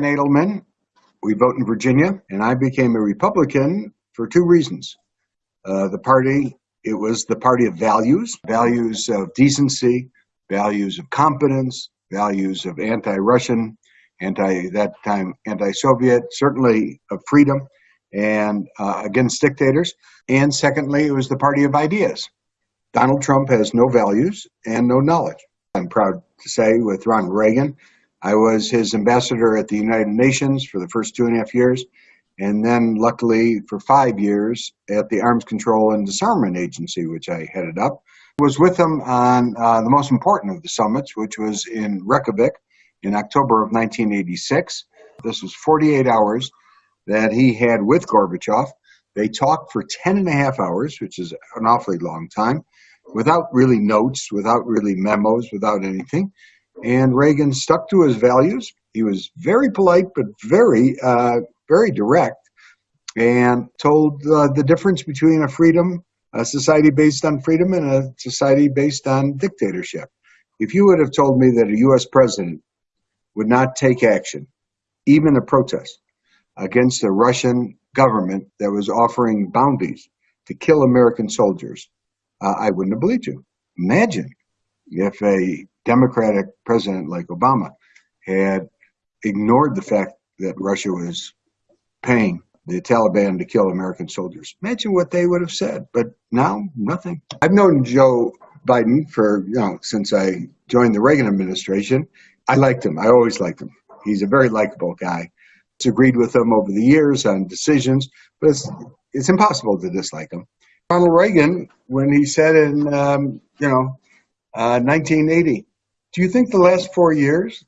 Nadelman. We vote in Virginia, and I became a Republican for two reasons. Uh, the party, it was the party of values, values of decency, values of competence, values of anti-Russian, anti that time anti-Soviet, certainly of freedom and uh, against dictators. And secondly, it was the party of ideas. Donald Trump has no values and no knowledge. I'm proud to say with Ronald Reagan, I was his ambassador at the United Nations for the first two and a half years, and then luckily for five years at the Arms Control and Disarmament Agency, which I headed up. Was with him on uh, the most important of the summits, which was in Reykjavik in October of 1986. This was 48 hours that he had with Gorbachev. They talked for 10 and a half hours, which is an awfully long time, without really notes, without really memos, without anything. And Reagan stuck to his values. He was very polite, but very, uh, very direct, and told uh, the difference between a freedom, a society based on freedom, and a society based on dictatorship. If you would have told me that a U.S. president would not take action, even a protest, against the Russian government that was offering bounties to kill American soldiers, uh, I wouldn't have believed you. Imagine if a Democratic president like Obama had ignored the fact that Russia was paying the Taliban to kill American soldiers. Imagine what they would have said. But now, nothing. I've known Joe Biden for, you know, since I joined the Reagan administration. I liked him. I always liked him. He's a very likable guy. Agreed with him over the years on decisions, but it's, it's impossible to dislike him. Ronald Reagan, when he said in, um, you know, uh, 1980, do you think the last four years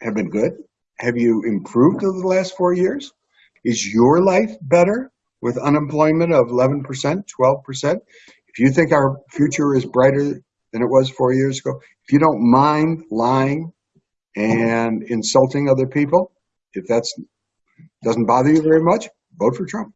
have been good? Have you improved over the last four years? Is your life better with unemployment of 11%, 12%? If you think our future is brighter than it was four years ago, if you don't mind lying and insulting other people, if that doesn't bother you very much, vote for Trump.